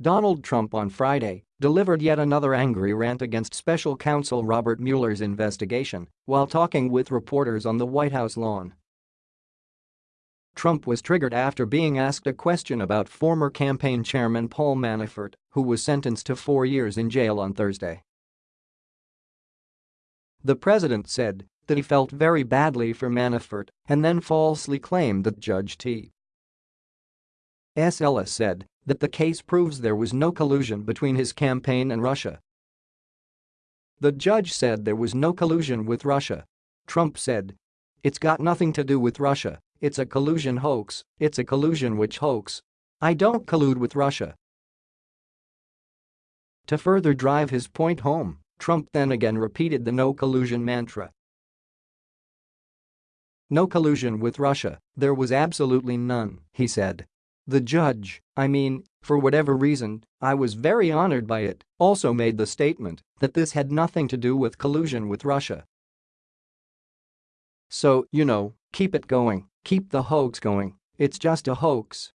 Donald Trump on Friday delivered yet another angry rant against special counsel Robert Mueller's investigation while talking with reporters on the White House lawn. Trump was triggered after being asked a question about former campaign chairman Paul Manafort, who was sentenced to four years in jail on Thursday. The president said that he felt very badly for Manafort and then falsely claimed that Judge T. S. Ellis said that the case proves there was no collusion between his campaign and Russia. The judge said there was no collusion with Russia. Trump said, It's got nothing to do with Russia, it's a collusion hoax, it's a collusion witch hoax. I don't collude with Russia. To further drive his point home, Trump then again repeated the no collusion mantra. No collusion with Russia, there was absolutely none, he said. The judge, I mean, for whatever reason, I was very honored by it, also made the statement that this had nothing to do with collusion with Russia. So, you know, keep it going, keep the hoax going, it's just a hoax.